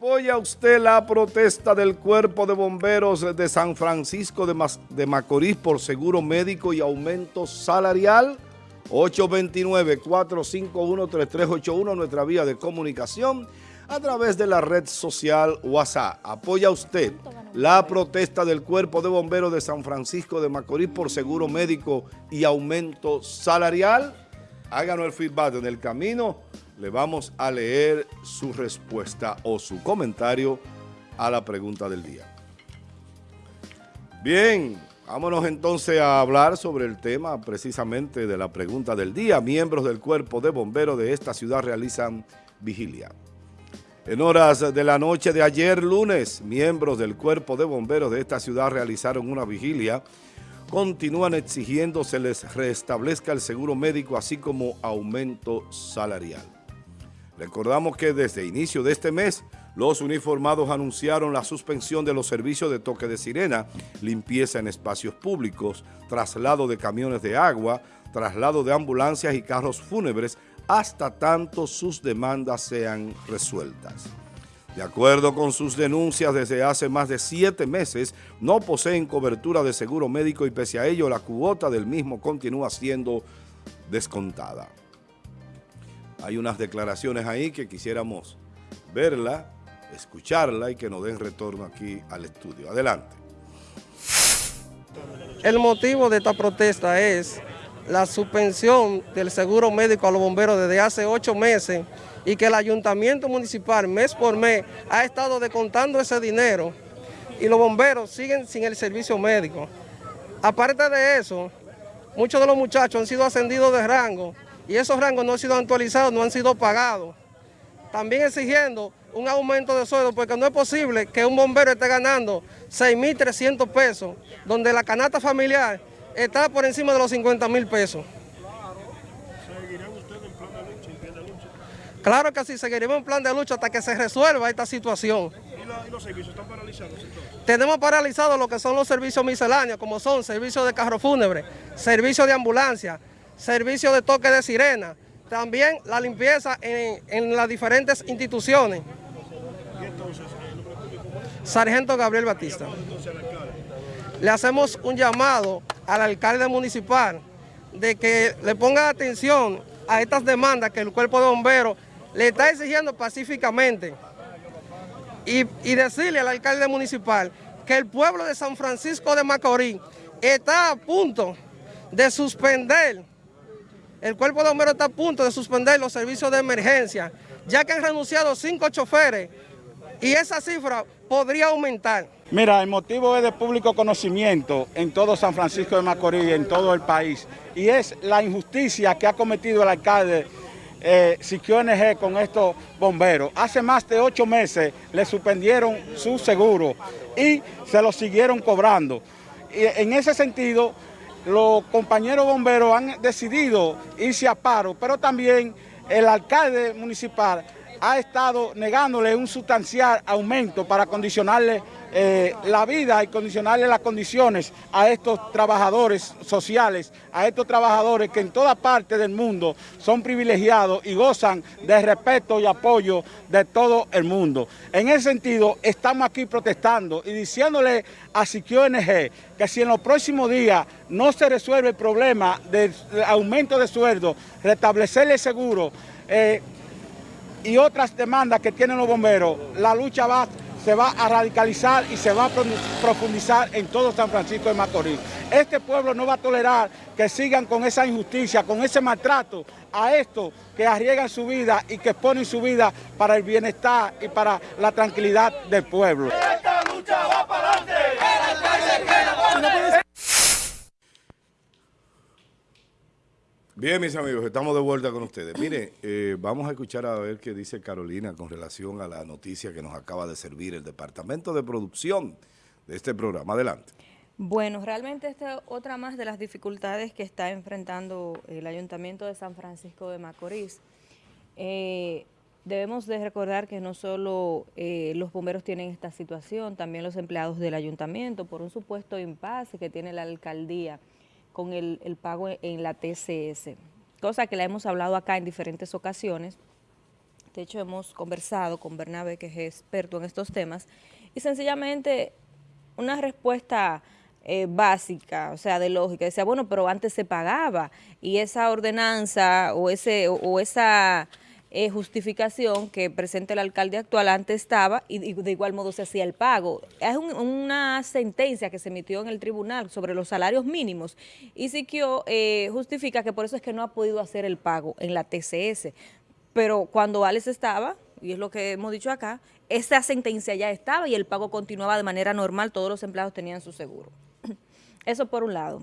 ¿Apoya usted la protesta del Cuerpo de Bomberos de San Francisco de, Macorís por seguro médico y aumento salarial? 829-451-3381, nuestra vía de comunicación a través de la red social WhatsApp. ¿Apoya usted la protesta del Cuerpo de Bomberos de San Francisco de Macorís por seguro médico y aumento salarial? Háganos el feedback en el camino le vamos a leer su respuesta o su comentario a la pregunta del día. Bien, vámonos entonces a hablar sobre el tema precisamente de la pregunta del día. Miembros del cuerpo de bomberos de esta ciudad realizan vigilia. En horas de la noche de ayer lunes, miembros del cuerpo de bomberos de esta ciudad realizaron una vigilia. Continúan exigiendo se les restablezca el seguro médico así como aumento salarial. Recordamos que desde inicio de este mes, los uniformados anunciaron la suspensión de los servicios de toque de sirena, limpieza en espacios públicos, traslado de camiones de agua, traslado de ambulancias y carros fúnebres, hasta tanto sus demandas sean resueltas. De acuerdo con sus denuncias, desde hace más de siete meses no poseen cobertura de seguro médico y pese a ello la cuota del mismo continúa siendo descontada. Hay unas declaraciones ahí que quisiéramos verla, escucharla y que nos den retorno aquí al estudio. Adelante. El motivo de esta protesta es la suspensión del seguro médico a los bomberos desde hace ocho meses y que el ayuntamiento municipal mes por mes ha estado descontando ese dinero y los bomberos siguen sin el servicio médico. Aparte de eso, muchos de los muchachos han sido ascendidos de rango y esos rangos no han sido actualizados, no han sido pagados. También exigiendo un aumento de sueldo porque no es posible que un bombero esté ganando 6.300 pesos, donde la canasta familiar está por encima de los 50 mil pesos. ¿Seguirán ustedes en plan de lucha, en plan de lucha? Claro que sí, seguiremos en plan de lucha hasta que se resuelva esta situación. ¿Y, los servicios están paralizados entonces? Tenemos paralizados lo que son los servicios misceláneos, como son servicios de carro fúnebre, servicios de ambulancia, servicio de toque de sirena, también la limpieza en, las diferentes instituciones. Sargento Gabriel Batista. Le hacemos un llamado al alcalde municipal de que le ponga atención a estas demandas que el cuerpo de bomberos le está exigiendo pacíficamente y, y decirle al alcalde municipal que el pueblo de San Francisco de Macorís está a punto de suspender el cuerpo de bomberos está a punto de suspender los servicios de emergencia, ya que han renunciado cinco choferes y esa cifra podría aumentar. Mira, el motivo es de público conocimiento en todo San Francisco de Macorís y en todo el país. Y es la injusticia que ha cometido el alcalde eh, Siquio NG con estos bomberos. Hace más de ocho meses le suspendieron su seguro y se lo siguieron cobrando. En ese sentido, los compañeros bomberos han decidido irse a paro, pero también el alcalde municipal ha estado negándole un sustancial aumento para condicionarle eh, la vida y condicionarle las condiciones a estos trabajadores sociales, a estos trabajadores que en toda parte del mundo son privilegiados y gozan de respeto y apoyo de todo el mundo. En ese sentido, estamos aquí protestando y diciéndole a Siquio NG que si en los próximos días no se resuelve el problema del aumento de sueldo, restablecerle el seguro eh, y otras demandas que tienen los bomberos, la lucha va se va a radicalizar y se va a profundizar en todo San Francisco de Macorís. Este pueblo no va a tolerar que sigan con esa injusticia, con ese maltrato a estos que arriesgan su vida y que ponen su vida para el bienestar y para la tranquilidad del pueblo. ¡Esta lucha va para adelante! Bien, mis amigos, estamos de vuelta con ustedes. Mire, eh, vamos a escuchar a ver qué dice Carolina con relación a la noticia que nos acaba de servir el departamento de producción de este programa. Adelante. Bueno, realmente esta es otra más de las dificultades que está enfrentando el Ayuntamiento de San Francisco de Macorís. Eh, debemos de recordar que no solo eh, los bomberos tienen esta situación, también los empleados del ayuntamiento por un supuesto impasse que tiene la alcaldía con el, pago en la TCS, cosa que la hemos hablado acá en diferentes ocasiones, de hecho hemos conversado con Bernabe, que es experto en estos temas, y sencillamente una respuesta eh, básica, o sea, de lógica, decía, bueno, pero antes se pagaba, y esa ordenanza o, ese, o esa eh, justificación que presenta el alcalde actual antes estaba y, de igual modo se hacía el pago. Es una sentencia que se emitió en el tribunal sobre los salarios mínimos y Siquio eh, justifica que por eso es que no ha podido hacer el pago en la TCS. Pero cuando Alex estaba, y es lo que hemos dicho acá, esa sentencia ya estaba y el pago continuaba de manera normal, todos los empleados tenían su seguro. Eso por un lado.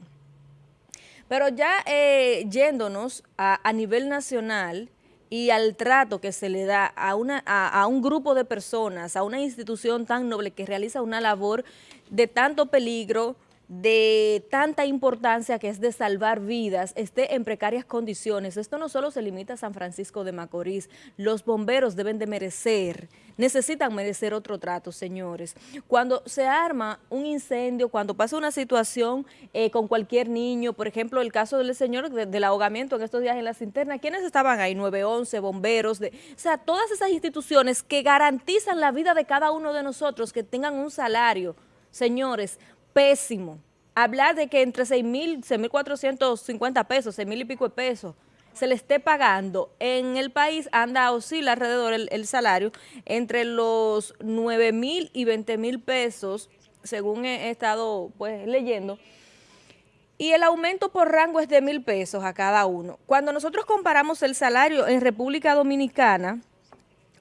Pero ya eh, yéndonos a, a nivel nacional, y al trato que se le da a, una, a, un grupo de personas, a una institución tan noble que realiza una labor de tanto peligro, de tanta importancia que es de salvar vidas, esté en precarias condiciones. Esto no solo se limita a San Francisco de Macorís, los bomberos deben de merecer, necesitan merecer otro trato, señores. Cuando se arma un incendio, cuando pasa una situación eh, con cualquier niño, por ejemplo, el caso del señor del ahogamiento en estos días en la cinterna, ¿quiénes estaban ahí? 911, bomberos, de, o sea, todas esas instituciones que garantizan la vida de cada uno de nosotros, que tengan un salario, señores, pésimo. Hablar de que entre 6 mil, 6.450 pesos, 6 mil y pico de pesos, se le esté pagando en el país, anda, oscila alrededor el, salario entre los 9 mil y 20 mil pesos, según he, estado pues leyendo, y el aumento por rango es de mil pesos a cada uno. Cuando nosotros comparamos el salario en República Dominicana,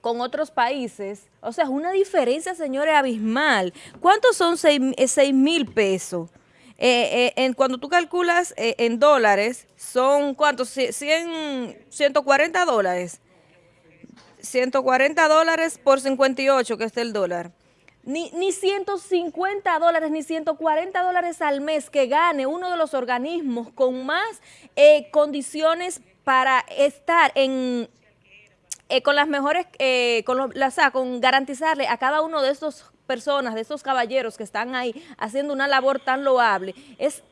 con otros países, o sea, es una diferencia, señores, abismal. ¿Cuántos son 6 eh, mil pesos? Eh, eh, cuando tú calculas en dólares, son ¿cuántos? 100, 140 dólares. 140 dólares por 58, que es el dólar. Ni, ni 150 dólares, ni 140 dólares al mes que gane uno de los organismos con más condiciones para estar en eh, con las mejores, eh, con, con garantizarle a cada uno de estos personas, de estos caballeros que están ahí haciendo una labor tan loable, es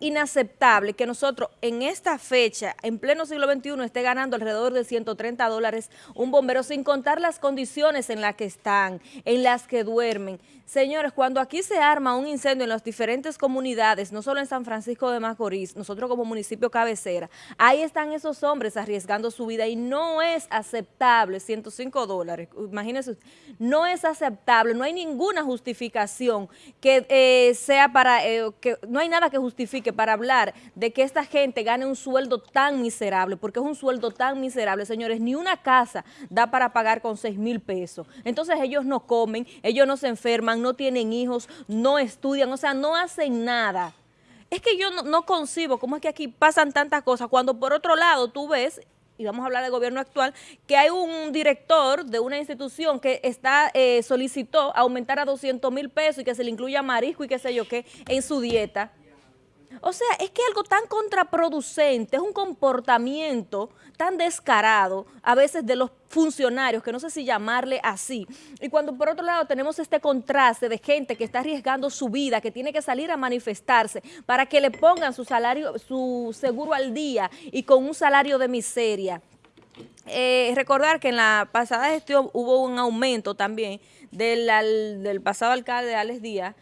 inaceptable que nosotros en esta fecha, en pleno siglo XXI, esté ganando alrededor de 130 dólares un bombero, sin contar las condiciones en las que están, en las que duermen. Señores, cuando aquí se arma un incendio en las diferentes comunidades, no solo en San Francisco de Macorís, nosotros como municipio cabecera, ahí están esos hombres arriesgando su vida y no es aceptable, 105 dólares, imagínense, no es aceptable, no hay ninguna justificación que eh, sea para, eh, que no hay nada que justifique para hablar de que esta gente gane un sueldo tan miserable, porque es un sueldo tan miserable, señores, ni una casa da para pagar con 6 mil pesos. Entonces ellos no comen, ellos no se enferman, no tienen hijos, no estudian, o sea, no hacen nada. Es que yo no, concibo cómo es que aquí pasan tantas cosas, cuando por otro lado tú ves y vamos a hablar del gobierno actual, que hay un director de una institución que está eh, solicitó aumentar a 200 mil pesos y que se le incluya marisco y qué sé yo qué en su dieta. O sea, es que algo tan contraproducente, es un comportamiento tan descarado a veces de los funcionarios, que no sé si llamarle así. Y cuando por otro lado tenemos este contraste de gente que está arriesgando su vida, que tiene que salir a manifestarse para que le pongan su salario, su seguro al día y con un salario de miseria. Eh, recordar que en la pasada gestión hubo un aumento también del, del pasado alcalde Alex Díaz,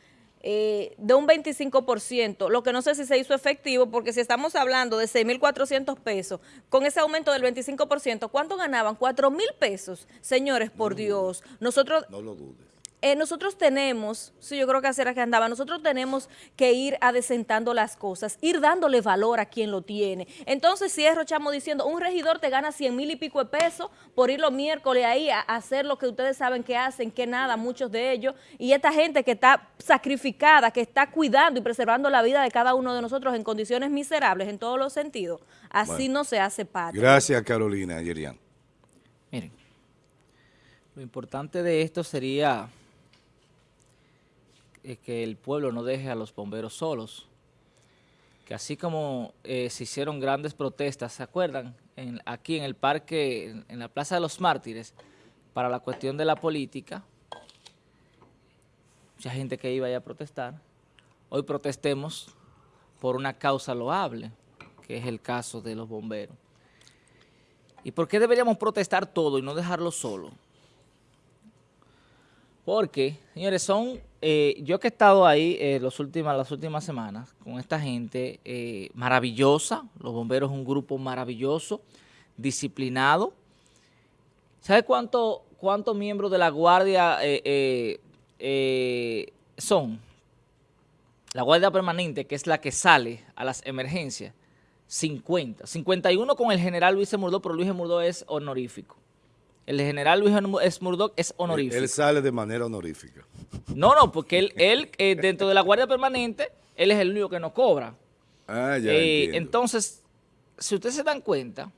eh, de un 25%, lo que no sé si se hizo efectivo, porque si estamos hablando de 6.400 pesos, con ese aumento del 25%, ¿cuánto ganaban? 4.000 pesos. Señores, por Dios, nosotros... No lo dudes. Eh, nosotros tenemos, sí, yo creo que así era que andaba, nosotros tenemos que ir adecentando las cosas, ir dándole valor a quien lo tiene. Entonces, si es Rochamo diciendo, un regidor te gana 100 mil y pico de pesos por ir los miércoles ahí a hacer lo que ustedes saben que hacen, que nada, muchos de ellos, y esta gente que está sacrificada, que está cuidando y preservando la vida de cada uno de nosotros en condiciones miserables en todos los sentidos, así no se hace parte. Gracias, Carolina Yerian. Miren, lo importante de esto sería es que el pueblo no deje a los bomberos solos, que así como eh, se hicieron grandes protestas, ¿se acuerdan? aquí en el parque, en, la Plaza de los Mártires, para la cuestión de la política, mucha gente que iba a protestar, hoy protestemos por una causa loable, que es el caso de los bomberos. ¿Y por qué deberíamos protestar todo y no dejarlo solo? Porque, señores, son... Eh, yo que he estado ahí eh, últimas, las últimas semanas con esta gente eh, maravillosa, los bomberos es un grupo maravilloso, disciplinado. ¿Sabe cuánto, cuántos miembros de la Guardia son? La Guardia Permanente, que es la que sale a las emergencias, 50. 51 con el general Luis Murdoch, pero Luis Murdoch es honorífico. El general Luis Murdoch es honorífico. Él, sale de manera honorífica. No, no, porque él, él eh, dentro de la Guardia Permanente, él es el único que no cobra. Ah, ya eh, Entonces, si ustedes se dan cuenta,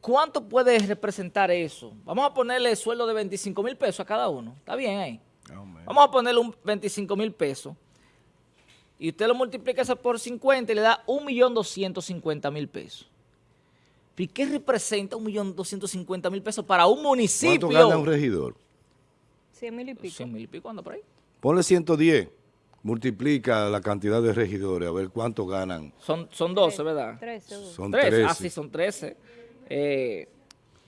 ¿cuánto puede representar eso? Vamos a ponerle sueldo de 25 mil pesos a cada uno. ¿Está bien ahí? Vamos a ponerle un 25 mil pesos. Y usted lo multiplica eso por 50 y le da 1.250.000 pesos. ¿Y qué representa 1.250.000 pesos para un municipio? ¿Cuánto gana un regidor? 100 mil y pico. 100 mil y pico, anda por ahí. Ponle 110, multiplica la cantidad de regidores, a ver cuánto ganan. Son, son 12, ¿verdad? 13. Son 13. Ah, sí, son 13. Eh,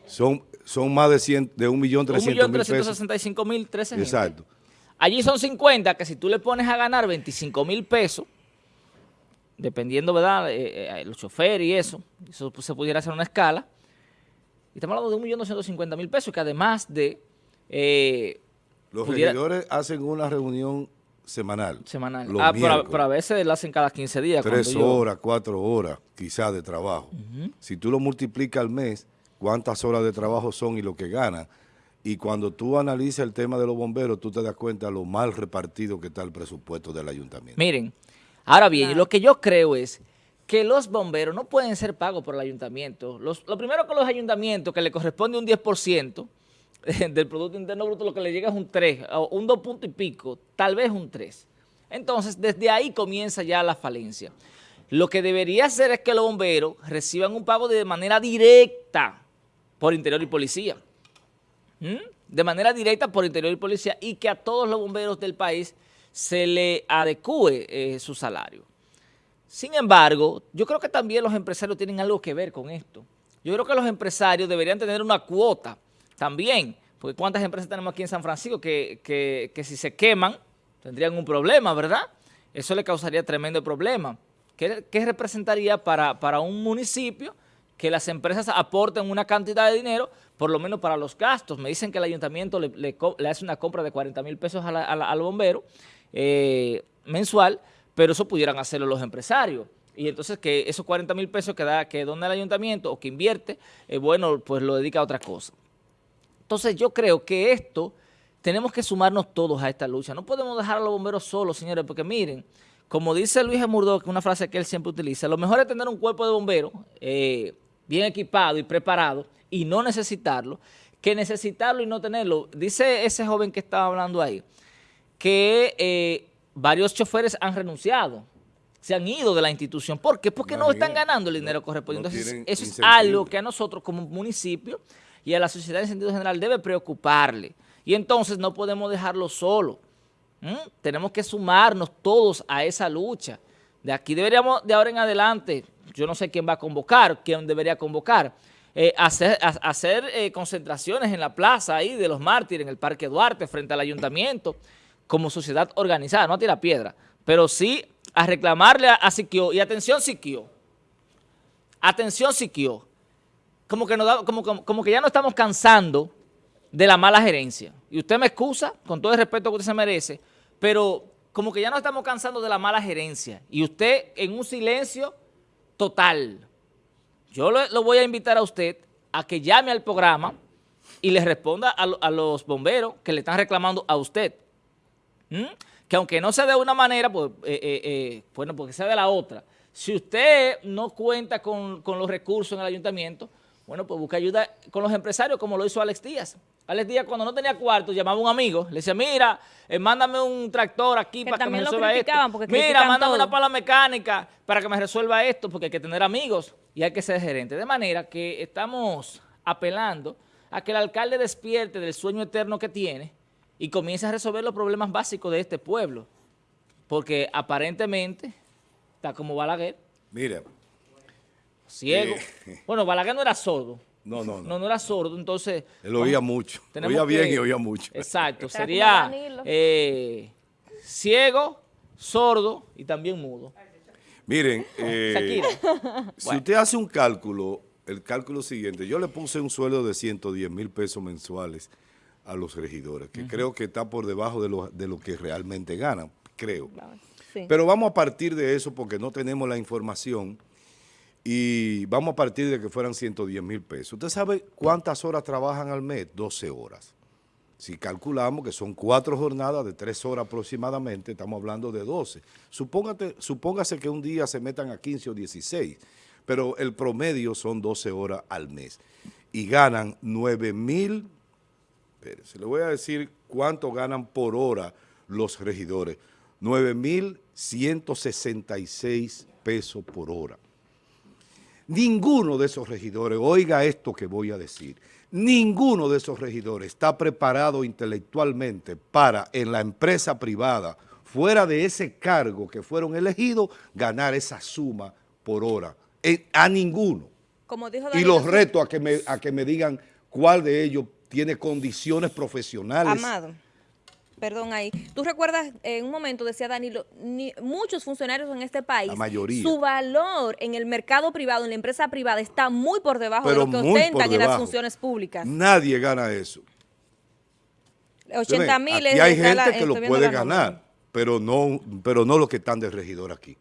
son, son más de, 100, de 1.300.000 pesos. mil 13 Exacto. Allí son 50, que si tú le pones a ganar 25 mil pesos, dependiendo, ¿verdad?, eh, eh, los choferes y eso, eso se pudiera hacer una escala, y estamos hablando de 1.250.000 pesos, que además de... Eh, los regidores hacen una reunión semanal. Semanal. ah, pero, a veces la hacen cada 15 días. Tres horas, cuatro horas, quizás, de trabajo. Si tú lo multiplicas al mes, cuántas horas de trabajo son y lo que ganan, y cuando tú analizas el tema de los bomberos, tú te das cuenta de lo mal repartido que está el presupuesto del ayuntamiento. Miren, ahora bien, lo que yo creo es que los bomberos no pueden ser pagos por el ayuntamiento. lo primero con los ayuntamientos, que le corresponde un 10% del Producto Interno Bruto, lo que le llega es un 3, o un 2 punto y pico, tal vez un 3. Entonces, desde ahí comienza ya la falencia. Lo que debería hacer es que los bomberos reciban un pago de manera directa por interior y policía de manera directa por interior y policía y que a todos los bomberos del país se le adecue eh, su salario. Sin embargo, yo creo que también los empresarios tienen algo que ver con esto. Yo creo que los empresarios deberían tener una cuota también, porque ¿cuántas empresas tenemos aquí en San Francisco que, que, si se queman tendrían un problema, verdad? Eso le causaría tremendo problema. ¿Qué, representaría para, para un municipio que las empresas aporten una cantidad de dinero, por lo menos para los gastos. Me dicen que el ayuntamiento le, hace una compra de 40 mil pesos al bombero eh, mensual, pero eso pudieran hacerlo los empresarios. Y entonces que esos 40 mil pesos que, da, que dona el ayuntamiento o que invierte, eh, bueno, pues lo dedica a otra cosa. Entonces yo creo que esto tenemos que sumarnos todos a esta lucha. No podemos dejar a los bomberos solos, señores, porque miren, como dice Luis Murdoch, una frase que él siempre utiliza, lo mejor es tener un cuerpo de bomberos eh, bien equipado y preparado y no necesitarlo, que necesitarlo y no tenerlo. Dice ese joven que estaba hablando ahí, que eh, varios choferes han renunciado, se han ido de la institución. ¿Por qué? Porque no, están ganando el dinero correspondiente. Entonces, eso es algo que a nosotros como municipio y a la sociedad en sentido general debe preocuparle. Y entonces no podemos dejarlo solo. Tenemos que sumarnos todos a esa lucha. De aquí deberíamos, de ahora en adelante, yo no sé quién va a convocar, quién debería convocar, eh, hacer, hacer eh, concentraciones en la plaza ahí de los mártires, en el Parque Duarte, frente al ayuntamiento, como sociedad organizada, no a tirar piedra, pero sí a reclamarle a, Siquio, y atención Siquio, atención Siquio, como que, como, que ya no estamos cansando de la mala gerencia. Y usted me excusa, con todo el respeto que usted se merece, pero como que ya no estamos cansando de la mala gerencia. Y usted en un silencio total. Yo lo, voy a invitar a usted a que llame al programa y le responda a, los bomberos que le están reclamando a usted. ¿Mm? Que aunque no sea de una manera, pues, eh, eh, eh, bueno, porque sea de la otra. Si usted no cuenta con, con los recursos en el ayuntamiento, bueno, pues busca ayuda con los empresarios como lo hizo Alex Díaz. Alex Díaz cuando no tenía cuarto llamaba a un amigo, le decía, mira, eh, mándame un tractor aquí para que me resuelva esto. Mira, mándame una pala mecánica para que me resuelva esto, porque hay que tener amigos y hay que ser gerente. De manera que estamos apelando a que el alcalde despierte del sueño eterno que tiene y comience a resolver los problemas básicos de este pueblo. Porque aparentemente está como Balaguer. Mira, ciego. Eh. Bueno, Balaguer no era sordo. No, no, No, no. no era sordo, entonces... Él oía mucho. Oía bien que- y oía mucho. Exacto, sería eh, ciego, sordo y también mudo. Miren, eh, si usted hace un cálculo, el cálculo siguiente, yo le puse un sueldo de 110 mil pesos mensuales a los regidores, que creo que está por debajo de lo, de lo que realmente ganan, creo. Sí. Pero vamos a partir de eso porque no tenemos la información y vamos a partir de que fueran 110 mil pesos. ¿Usted sabe cuántas horas trabajan al mes? 12 horas. Si calculamos que son cuatro jornadas de tres horas aproximadamente, estamos hablando de 12. Supóngate, supóngase que un día se metan a 15 o 16, pero el promedio son 12 horas al mes. Y ganan 9 mil, se le voy a decir cuánto ganan por hora los regidores. 9 mil 166 pesos por hora. Ninguno de esos regidores, oiga esto que voy a decir, ninguno de esos regidores está preparado intelectualmente para en la empresa privada, fuera de ese cargo que fueron elegidos, ganar esa suma por hora. Eh, a ninguno. Como dijo Y los reto a que, me, a que me digan cuál de ellos tiene condiciones profesionales. Amado, perdón ahí. ¿Tú recuerdas, en un momento decía Danilo, ni- muchos funcionarios en este país, La mayoría. su valor en el mercado privado, en la empresa privada, está muy por debajo Pero de lo que ostentan en las funciones públicas. Nadie gana eso. 80 mil Aquí hay está gente la- que lo puede ganar, pero no, pero no los que están de regidor aquí.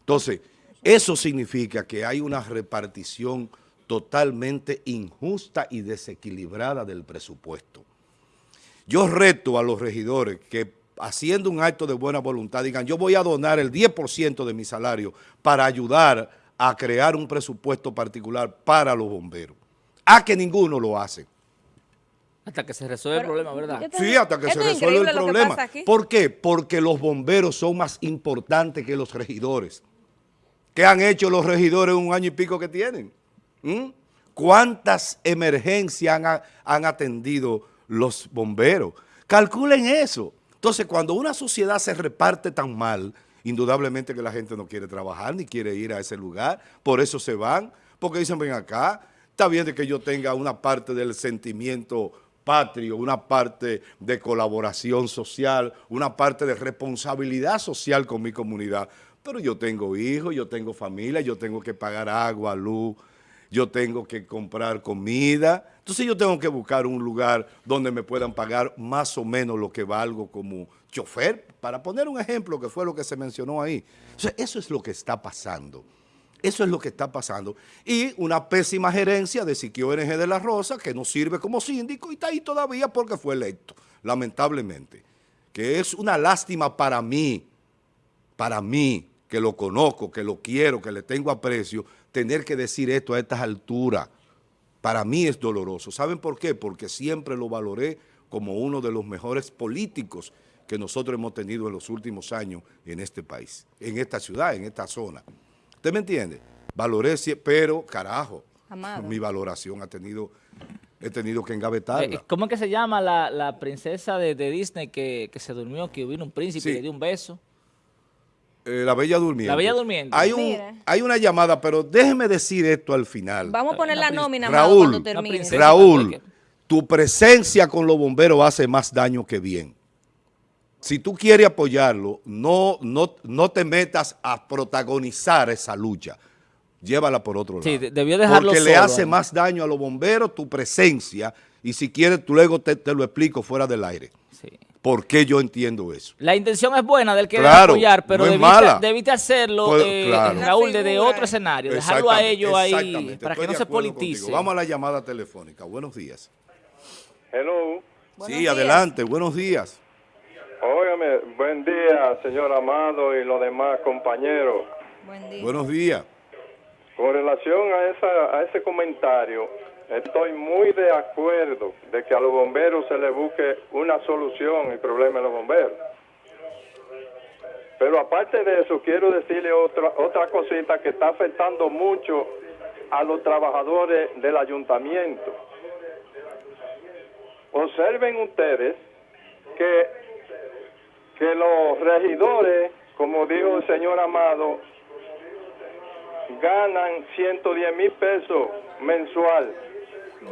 Entonces, eso significa que hay una repartición totalmente injusta y desequilibrada del presupuesto. Yo reto a los regidores que haciendo un acto de buena voluntad digan, yo voy a donar el 10% de mi salario para ayudar a crear un presupuesto particular para los bomberos. A que ninguno lo hace. Hasta que se resuelve el problema, ¿verdad? Sí, hasta que se es resuelve el problema. ¿Por qué? Porque los bomberos son más importantes que los regidores. ¿Qué han hecho los regidores en un año y pico que tienen? ¿Mm? ¿Cuántas emergencias han, han atendido los bomberos? Calculen eso. Entonces, cuando una sociedad se reparte tan mal, indudablemente que la gente no quiere trabajar ni quiere ir a ese lugar, por eso se van, porque dicen, ven acá, está bien de que yo tenga una parte del sentimiento patrio, una parte de colaboración social, una parte de responsabilidad social con mi comunidad, pero yo tengo hijos, yo tengo familia, yo tengo que pagar agua, luz, yo tengo que comprar comida, entonces yo tengo que buscar un lugar donde me puedan pagar más o menos lo que valgo como chofer, para poner un ejemplo que fue lo que se mencionó ahí. Eso es lo que está pasando. Eso es lo que está pasando. Y una pésima gerencia de Siquio NG de la Rosa, que no sirve como síndico y está ahí todavía porque fue electo, lamentablemente. Que es una lástima para mí, para mí, que lo conozco, que lo quiero, que le tengo aprecio, tener que decir esto a estas alturas. Para mí es doloroso. ¿Saben por qué? Porque siempre lo valoré como uno de los mejores políticos que nosotros hemos tenido en los últimos años en este país, en esta ciudad, en esta zona. ¿Usted me entiende? Valoré, pero carajo, Amado. mi valoración ha tenido, he tenido que Eh, engavetarla. ¿Cómo es que se llama la, la princesa de, de Disney que, que se durmió, que vino un príncipe Sí. y le dio un beso? Eh, la Bella Durmiente. La Bella Durmiente. Hay, un, hay una llamada, pero déjeme decir esto al final. Vamos a poner la nómina, Raúl, cuando termine. princesa. Raúl, tu presencia con los bomberos hace más daño que bien. Si tú quieres apoyarlo, no, no, no te metas a protagonizar esa lucha. Llévala por otro lado. Sí, de- debió dejarlo Porque le hace más daño a los bomberos tu presencia y si quieres, tú luego te, te lo explico fuera del aire. Sí. ¿Por qué yo entiendo eso? La intención es buena del que Claro, apoyar, pero no debiste, mala. debiste hacerlo, Pues, eh, claro. Raúl, desde otro escenario, dejarlo a ellos ahí para Estoy que no se politice. contigo. Vamos a la llamada telefónica. Buenos días. Hello. Buenos sí, días. adelante. Buenos días. Óigame, buen día, señor Amado y los demás compañeros. Buen día. Buenos días. Con relación a, esa, a ese comentario, estoy muy de acuerdo de que a los bomberos se les busque una solución al problema de los bomberos. Pero aparte de eso, quiero decirle otra, otra cosita que está afectando mucho a los trabajadores del ayuntamiento. Observen ustedes que, que los regidores, como dijo el señor Amado, ganan 110 mil pesos mensual.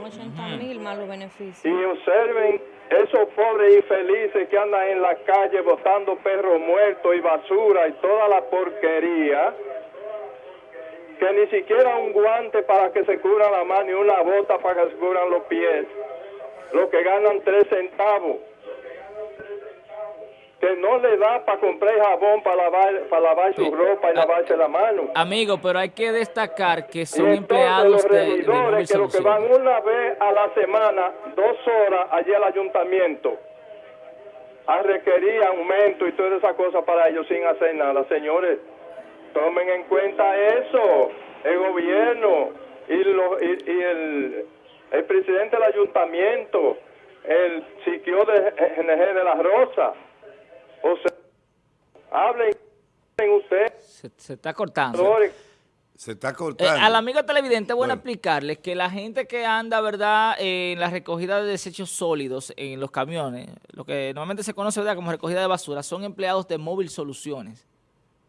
80 mil más los beneficios. Y observen esos pobres infelices que andan en la calle botando perros muertos y basura y toda la porquería, que ni siquiera un guante para que se cubran la mano y una bota para que se cubran los pies, lo que ganan tres centavos que no le da para comprar jabón para lavar, para lavar su ropa y lavarse la mano. Amigo, pero hay que destacar que son entonces empleados los de, de que lo que van una vez a la semana, dos horas allí al ayuntamiento, a requerir aumento y todas esas cosas para ellos sin hacer nada. Señores, tomen en cuenta eso, el gobierno y, lo- y- y el, el presidente del ayuntamiento, el siquio de de la Rosa. O sea, hablen ustedes. Se, se está cortando. Se está Eh, cortando. al amigo televidente, bueno, Bueno. explicarles que la gente que anda, ¿verdad?, en la recogida de desechos sólidos en los camiones, lo que normalmente se conoce, ¿verdad?, como recogida de basura, son empleados de Móvil Soluciones.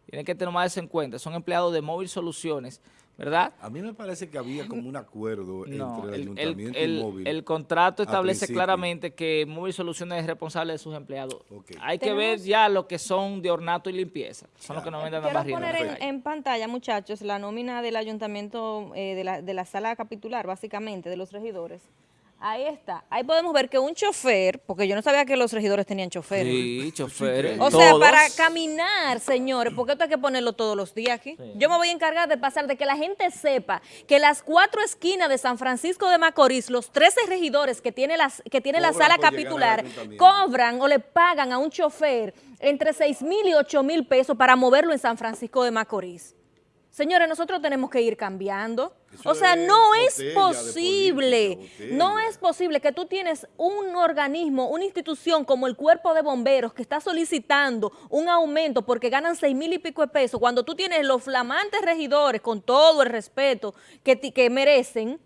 Tienen que tener más eso en cuenta, son empleados de Móvil Soluciones, ¿verdad? A mí me parece que había como un acuerdo No, entre el, el, el- ayuntamiento el- y móvil. el contrato establece principio. claramente que Móvil Soluciones es responsable de sus empleados. Hay que ver ya lo que son de ornato y limpieza. Son los que normalmente andan Quiero barriendo. poner en en, la calle. en pantalla, muchachos, la nómina del ayuntamiento, eh, de, la, de la sala capitular, básicamente, de los regidores. Ahí está. Ahí podemos ver que un chofer, porque yo no sabía que los regidores tenían choferes. Sí, choferes. O sea, todos. para caminar, señores, porque esto hay que ponerlo todos los días aquí. Yo me voy a encargar de pasar, de que la gente sepa que las cuatro esquinas de San Francisco de Macorís, los 13 regidores que tiene, las, que tiene la sala capitular, cobran o le pagan a un chofer entre 6 mil y 8 mil pesos para moverlo en San Francisco de Macorís. Señores, nosotros tenemos que ir cambiando. Eso o sea, es no es posible, política, no es posible que tú tienes un organismo, una institución como el Cuerpo de Bomberos que está solicitando un aumento porque ganan seis mil y pico de pesos, cuando tú tienes los flamantes regidores, con todo el respeto que, que merecen,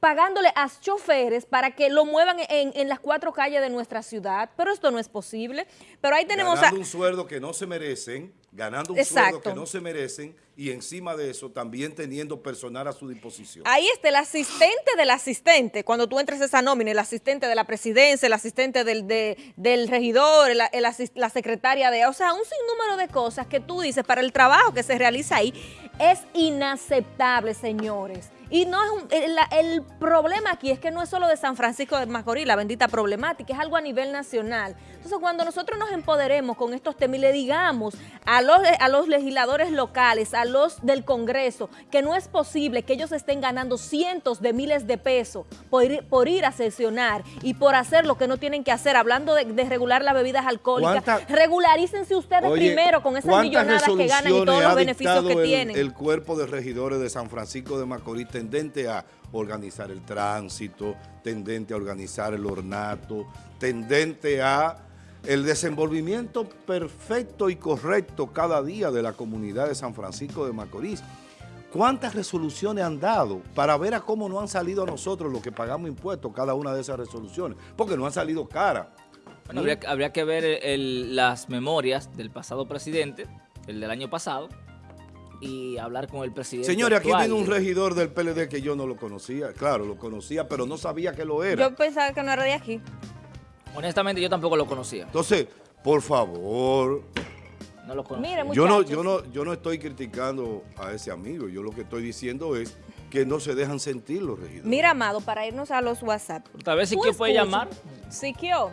pagándole a choferes para que lo muevan en, en las cuatro calles de nuestra ciudad, pero esto no es posible. Pero ahí tenemos... a- un sueldo que no se merecen, ganando un sueldo Exacto. que no se merecen y encima de eso también teniendo personal a su disposición. Ahí está el asistente del asistente, cuando tú entres a esa nómina, el asistente de la presidencia, el asistente del, de- del regidor, el- el asis- la secretaria de... O sea, un sinnúmero de cosas que tú dices para el trabajo que se realiza ahí es inaceptable, señores. Y no es un- el, el problema aquí es que no es solo de San Francisco de Macorís, la bendita problemática, es algo a nivel nacional. Entonces, cuando nosotros nos empoderemos con estos temas y le digamos a los, a los legisladores locales, a los del Congreso, que no es posible que ellos estén ganando cientos de miles de pesos por ir, por ir a sesionar y por hacer lo que no tienen que hacer, hablando de, de regular las bebidas alcohólicas, ¿Cuánta- regularícense ustedes Oye, primero con esas ¿cuántas millonadas que ganan y todos los beneficios que el- tienen. El cuerpo de regidores de San Francisco de Macorís tendente a organizar el tránsito, tendente a organizar el ornato, tendente a el desenvolvimiento perfecto y correcto cada día de la comunidad de San Francisco de Macorís. ¿Cuántas resoluciones han dado para ver a cómo no han salido a nosotros los que pagamos impuestos cada una de esas resoluciones? Porque no han salido cara. Bueno, habría, que ver las memorias del pasado presidente, el del año pasado, y hablar con el presidente. Señores, aquí viene un regidor del PLD que yo no lo conocía. Claro, lo conocía, pero no sabía que lo era. Yo pensaba que no era de aquí. Honestamente, yo tampoco lo conocía. Entonces, por favor, No lo conocía. Mire, yo no, yo, no, yo no estoy criticando a ese amigo. Yo lo que estoy diciendo es que no se dejan sentir los regidores. Mira, Amado, para irnos a los WhatsApp. Tal vez Siquio puede llamar. Siquio.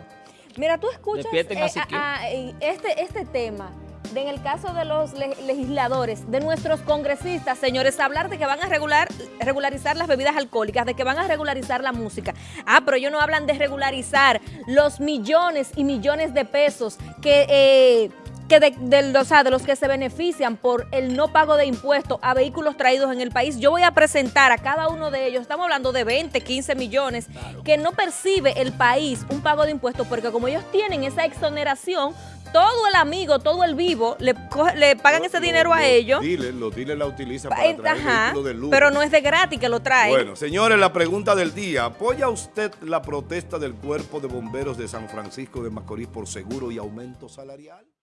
Mira, tú escuchas a eh, a- eh, este, este tema. De en el caso de los le- legisladores, de nuestros congresistas, señores, hablar de que van a regular, regularizar las bebidas alcohólicas, de que van a regularizar la música. Ah, pero ellos no hablan de regularizar los millones y millones de pesos que, eh, que de, de- o sea, de los que se benefician por el no pago de impuestos a vehículos traídos en el país. Yo voy a presentar a cada uno de ellos, estamos hablando de 20, 15 millones, que no percibe el país un pago de impuestos porque como ellos tienen esa exoneración, todo el amigo, todo el vivo, le, coge- le pagan ese Los- dinero a los ellos. Dealers, los dealers la utilizan Pa- para traer ajá, de lujo. pero no es de gratis que lo traen. Bueno, señores, la pregunta del día. ¿Apoya usted la protesta del Cuerpo de Bomberos de San Francisco de Macorís por seguro y aumento salarial?